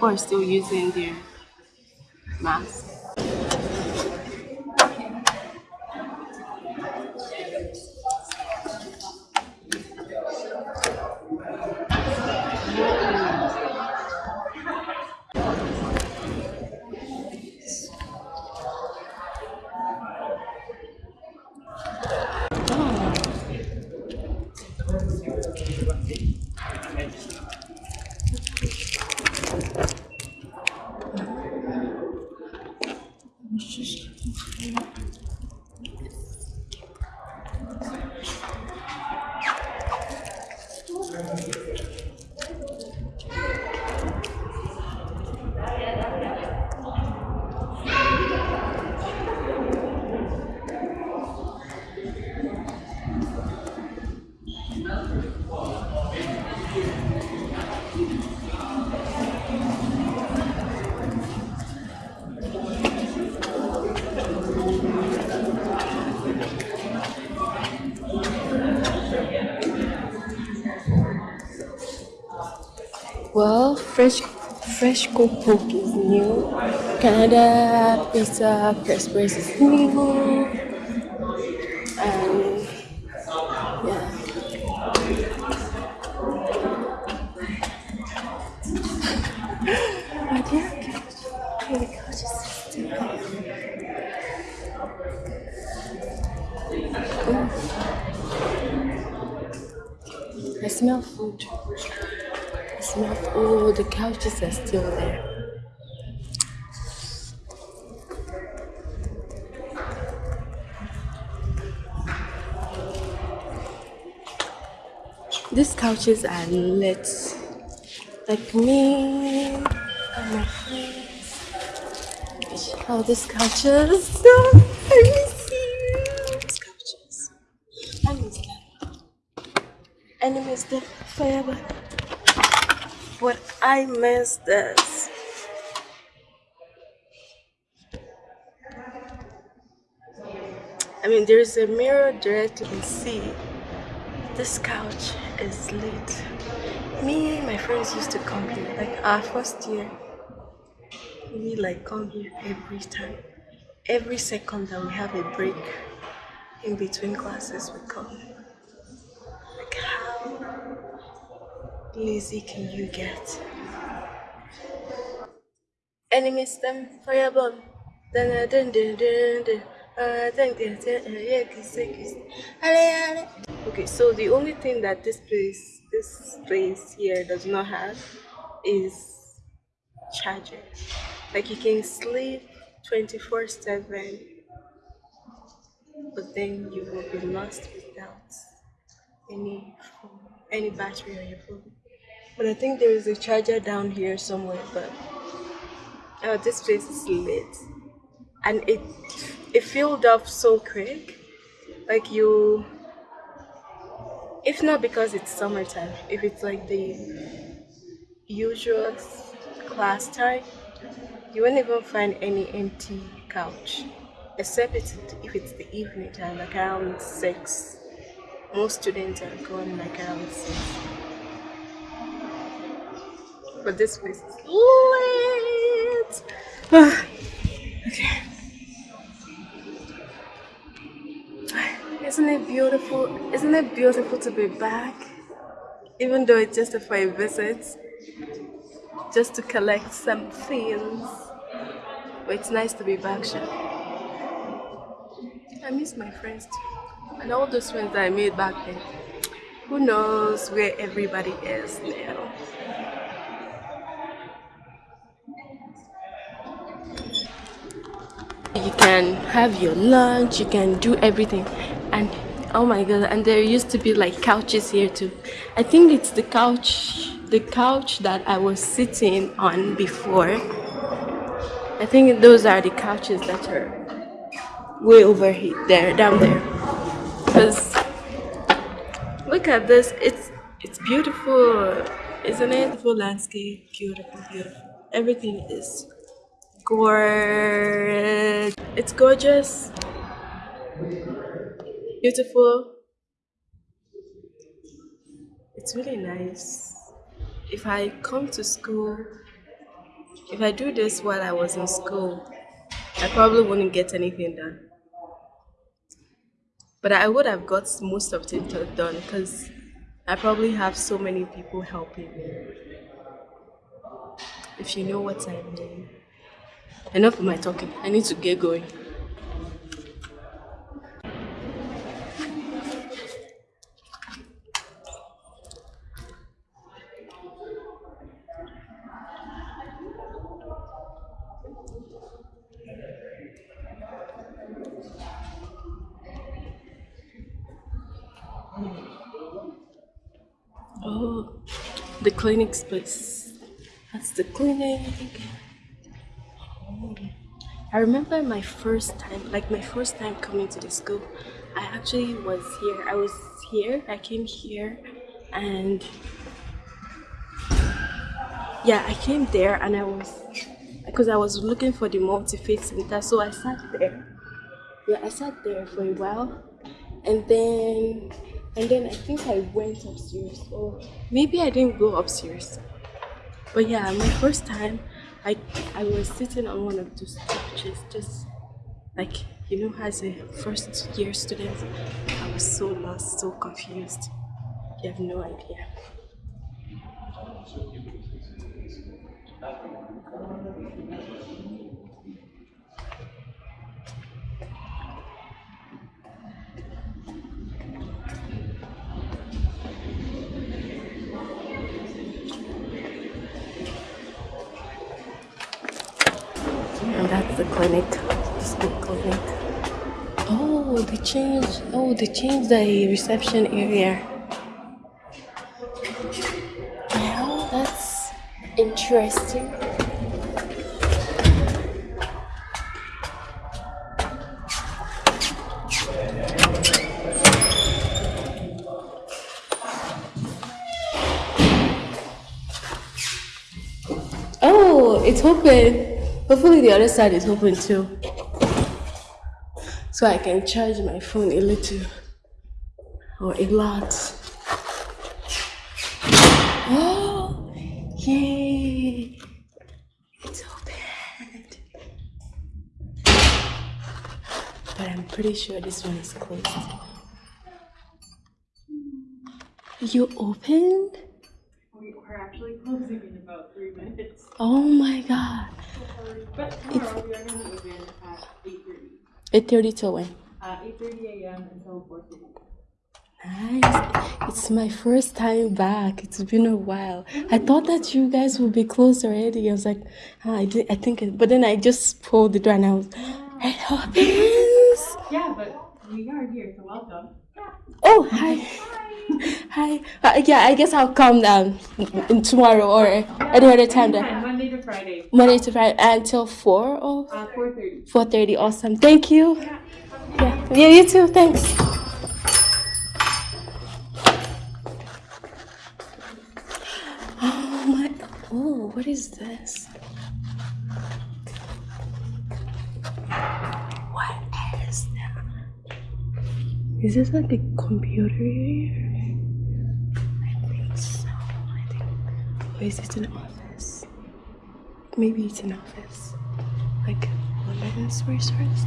people are still using their mask. Well, fresh fresh cooked pork is new. Canada pizza express is new. Smell oh the couches are still there. These couches are lit. Like me and my friends. Oh, these couches. I miss you. Couches. I miss them. I miss them forever. But I miss this. I mean, there's a mirror directly to see. This couch is lit. Me and my friends used to come here, like our first year. We like come here every time. Every second that we have a break in between classes, we come. Like how lazy can you get? Enemies them fireball. Dun dun dun dun dun. Okay, so the only thing that this place, this place here does not have is charger. Like you can sleep 24 7, but then you will be lost without any phone, any battery on your phone. But I think there is a charger down here somewhere. But oh, this place is lit, and it it filled up so quick. Like you, if not because it's summertime, if it's like the usual class time, you won't even find any empty couch, except it's, if it's the evening time, like around six. Most students are going like around six. But this place is lit. okay. Isn't it beautiful? Isn't it beautiful to be back? Even though it's just for a visit, just to collect some things. But it's nice to be back, Sha. I miss my friends too. And all those friends that I made back then, who knows where everybody is now. Can have your lunch, you can do everything. And oh my god, and there used to be like couches here too. I think it's the couch the couch that I was sitting on before. I think those are the couches that are way over here there down there. Because look at this, it's it's beautiful, isn't it? Beautiful landscape, beautiful, beautiful. Everything is gorgeous. It's gorgeous, beautiful. It's really nice. If I come to school, if I do this while I was in school, I probably wouldn't get anything done. But I would have got most of it done because I probably have so many people helping me. If you know what I mean. Enough of my talking. I need to get going. Oh, the clinic space. That's the clinic. I remember my first time, like my first time coming to the school. I actually was here. I was here. I came here, and yeah, I came there, and I was because I was looking for the multi-faith center. So I sat there. Yeah, I sat there for a while, and then and then I think I went upstairs or maybe I didn't go upstairs but yeah my first time I I was sitting on one of those couches just like you know as a first year student I was so lost so confused. You have no idea clinic school clinic. Oh they changed oh they changed the reception area. Well that's interesting. Oh it's open Hopefully the other side is open too. So I can charge my phone a little or a lot. Oh, yay! It's open. But I'm pretty sure this one is closed. You opened? We're actually closing in about three minutes. Oh my god. But tomorrow we are going to open at 8.30. 8.30 till when? Uh, 8.30 a.m. until 4.30. Nice. It's my first time back. It's been a while. I thought that you guys would be closed already. I was like, ah, I, did, I think, it, but then I just pulled the door and I was, it opens. Yeah, but we are here, so welcome. Oh, hi. Hi. Uh, yeah, I guess I'll come down in tomorrow or any other time. Yeah, Then. Monday to Friday. Monday to Friday until 4 or Uh, 4.30. 4.30. Awesome. Thank you. Yeah, yeah you too. Thanks. Oh my. Oh, what is this? What is that? Is this like a computer here? I think so. I think. Or is it an office? Maybe it's an office. Like women's resource.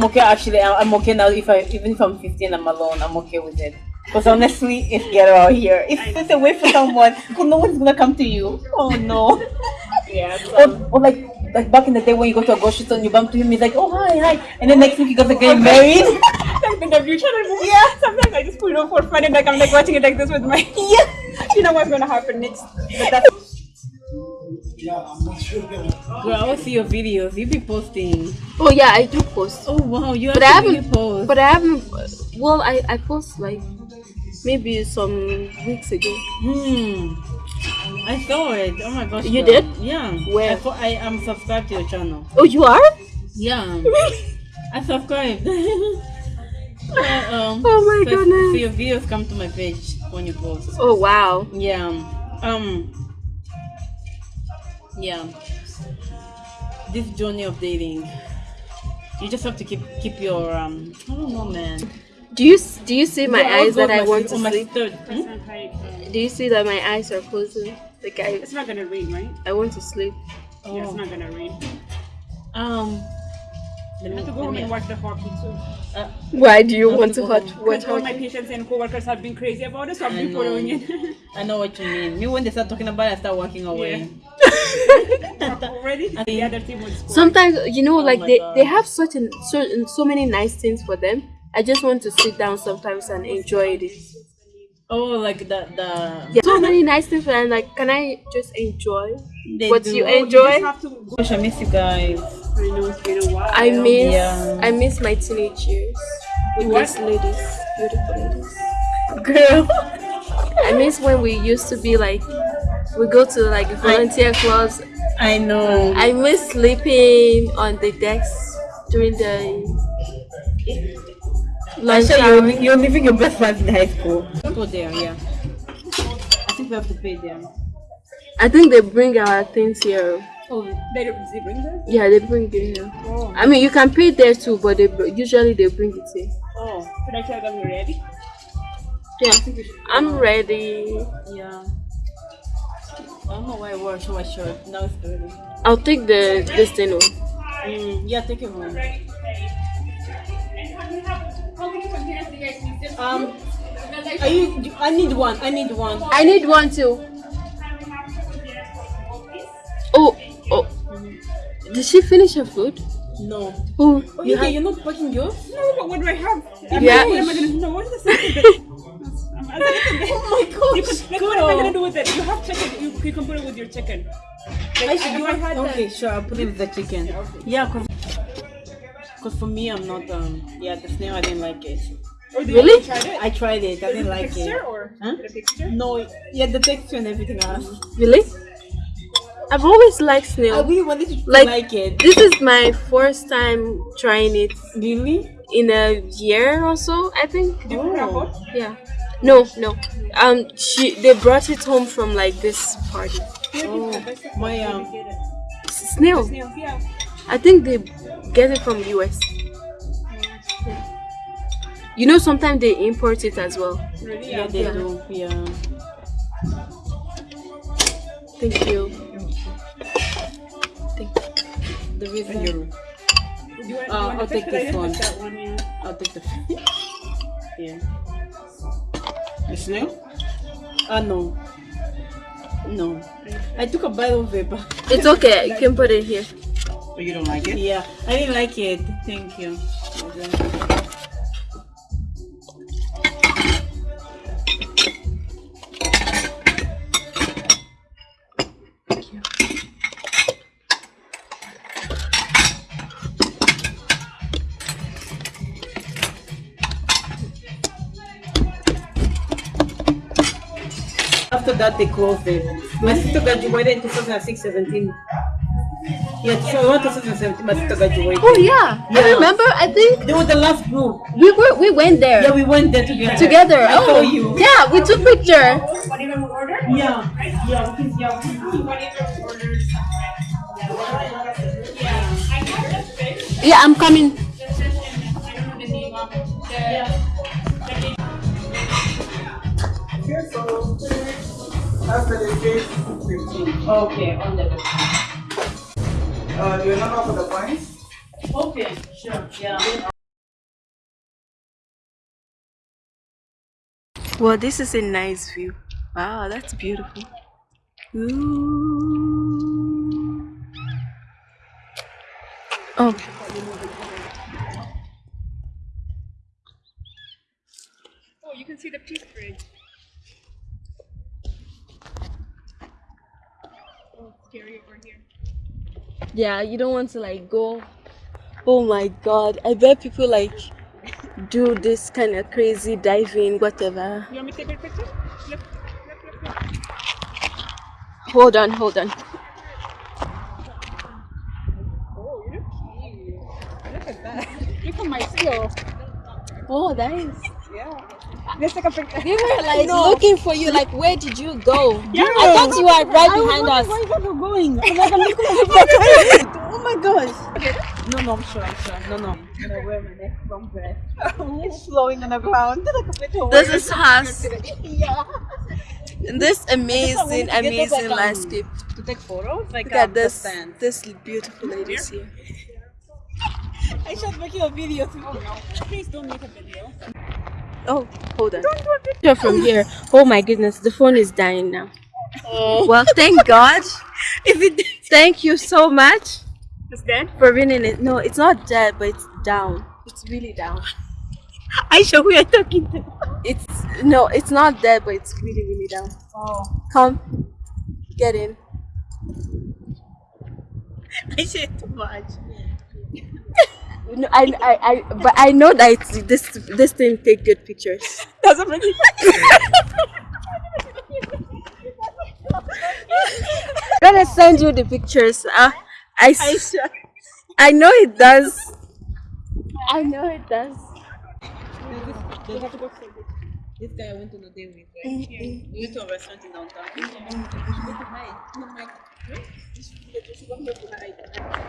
I'm okay actually. I'm okay now. If I even if I'm 15, I'm alone. I'm okay with it. Because honestly, it's ghetto out here. If it's away for someone, no one's gonna come to you. Oh no. Yeah. or, or like like back in the day when you go to a grocery store and you bump to him, he's like, oh hi hi, and then next week you guys are getting married. Like the channel movie. Yeah. Sometimes I just put it on for fun and like I'm like watching it like this with my. yeah. you know what's gonna happen next. But that's. Girl, I will see your videos. You be posting. Oh yeah, I do post. Oh wow, you But I haven't- post. But I haven't. Well, I I post like maybe some weeks ago. Hmm. I saw it. Oh my gosh. You girl. did? Yeah. Where? I, fo- I am subscribed to your channel. Oh, you are? Yeah. I subscribed. Uh, um, Oh my so, goodness. So your videos come to my page when you post. Oh wow. Yeah. Um. Yeah. This journey of dating, you just have to keep keep your um. I don't know, man. Do you do you see my Yeah, eyes that go I want my, to sleep? third. Hmm? Do you see that my eyes are closing? Like I It's not gonna rain, right? I want to sleep. Yeah, it's Oh. not gonna rain. Um. Let I me, have to go home and watch the hockey too. uh, Why do you I'll want to to watch watch Because all my patients and coworkers have been crazy about it, so I've been following it. I know what you mean. Me when they start talking about it, I start walking away. Already, I the other team would score. Sometimes you know, Oh like my they, God. they have such an so so many nice things for them. I just want to sit down sometimes and enjoy it. Oh, like the the. Yeah, so many nice things for them. Like, can I just enjoy They what do. you Oh, You enjoy? just have to go. Gosh, I miss you guys. I know it's been a while. I miss Yeah. I miss my teenage years with What? these ladies, beautiful ladies. Girl. I miss when we used to be like we go to like volunteer clubs. I know. I miss sleeping on the decks during the lunch Actually, hour. you're, you're living your best life in high school. Go there, yeah. I think we have to pay them. I think they bring our things here. Oh, They, they bring this? Yeah, they bring it here. Oh. I mean, you can pay there too, but they usually they bring it here. Oh. Should I tell them you're ready? Yeah, I'm ready. yeah. I don't know why I wore so much shirt. Now it's dirty. I'll take the this thing. home. Mm, yeah, take it home. Um, are you? I need one. I need one. I need one too. Oh, oh. Did she finish her food? No. Oh, Oh, you you're not packing yours? No, but what do I have? I'm Yeah. Like, what am I gonna do? No, what is the second? Oh my You could, like, what am I gonna do with it? You have chicken. You, you can put it with your chicken. Like, I should if do I had Okay, that- sure. I'll put it with the chicken. Yeah, cause, 'cause for me, I'm not. Um, yeah, the snail. I didn't like it. Or do Really? You tried it? I tried it. I didn't like texture it. or Huh? the texture? No, yeah, the texture and everything else. really? I've always liked I really wanted to Like- like it. This is my first time trying it Really? in a year or so, I think. Do you put it on Oh. Yeah. No, no. Um, she they brought it home from like this party. Oh, my um. Snail. Snails, yeah. I think they get it from US. You know, sometimes they import it as well. Really? Yeah, they Yeah. do. Yeah. Thank you. Thank The visa. Do you want, Uh, you want I'll the fish? take 'Cause I this one. that one, yeah. I'll take the. yeah. The snail? Uh no. No. I took a bite of it, but It's okay. You can put it here. Oh, you don't like it? yeah, I didn't like it. Thank you. After that, they closed it. My sister graduated in 2006 17. Yeah, so 2017, my sister graduated. Oh yeah, I Yeah. remember. I think They were the last group. we were we went there Yeah, we went there together. together. I oh saw you. yeah, we took picture. What even we ordered? Yeah, yeah, because yeah, we- What even we ordered? Yeah, I have the fish. Yeah, I'm coming. The fish and I don't know the name of it. The, Okay, so after the cake, 15. Okay, on the Uh, do you remember for the points? Okay, sure, yeah. Well, this is a nice view. Wow, that's beautiful. Ooh. Oh. oh, you can see the Peace bridge. Scary over here. Yeah, you don't want to like go. Oh my god, I bet people like do this kind of crazy diving, whatever. You want me to take a picture? Look, look, look. Hold on, hold on. Oh, you look cute. Look at that. Look at my skill. Oh, that is. Let's take a picture. We were like looking for you. Like, where did you go? Yeah. I thought you were right behind us. Where is that going? I'm like, I'm looking Oh my gosh. No, no, I'm sure, I'm sure. No, no. I'm gonna wear my neck long dress. it's flowing on the ground. This is us. This amazing, amazing landscape. To take photos? Like Look at um, this, stand. this beautiful ladies here. I should make you a video too. Please don't make a video. Oh, hold on. Picture from here. Oh my goodness, the phone is dying now. Oh. Well, thank God. If it Thank you so much It's dead? for winning it. No, it's not dead, but it's down. It's really down. I show who you're talking to. It's no, it's not dead, but it's really, really down. Oh. Come, get in. I said too much. No, I, I, I, but I know that it's, this this thing take good pictures. Doesn't really. I'm gonna send you the pictures. Uh, I, s- I know it does. I know it does. This guy I went on a date with, right? We went to a restaurant in downtown. He told And I'm like, "Huh? You should go- you should go to hide."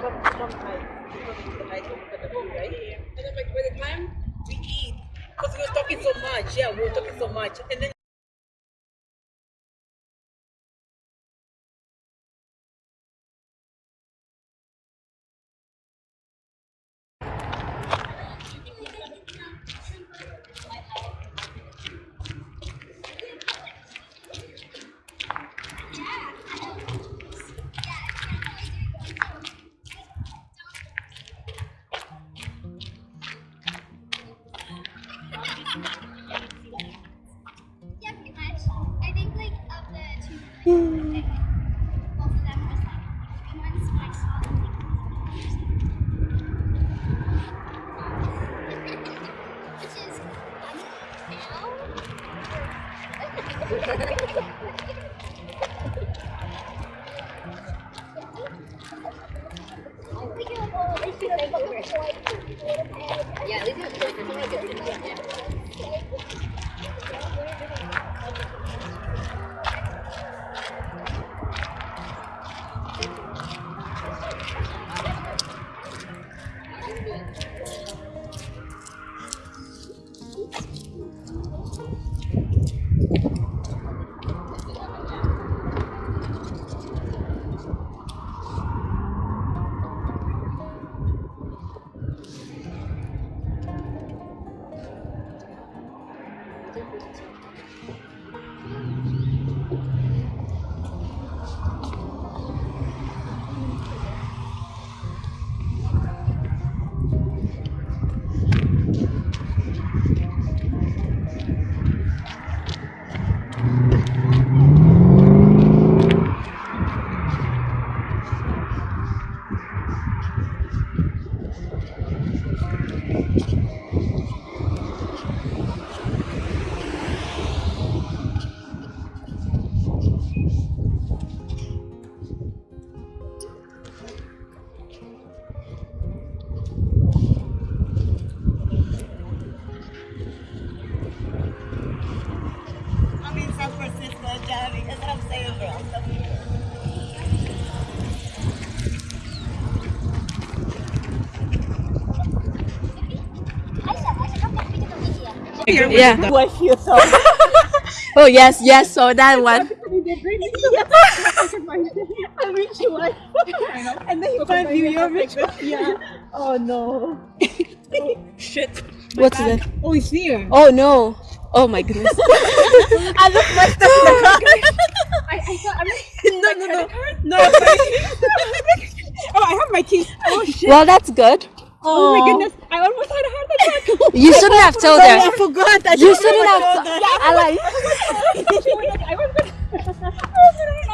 Come- come hide. We go to the hide, we look at the view, right? And I'm like, by the time we eat, because we were talking so much, yeah, we were talking so much. And then 对对对对对。Yeah. Do I feel so? Oh yes, yes. So that one. I reach you one. And then he can't view your rich Yeah. Oh no. Oh, shit. What's that? Oh, it's here. Oh no. Oh my goodness. I look messed up in the car. I, I thought, I'm like, No, no, no. No. oh, I have my keys. Oh, shit. well, that's good. Oh, my goodness. I almost had a heart attack. You shouldn't have told her. I forgot. I you shouldn't have told her. Yeah, I, I like. I was gonna.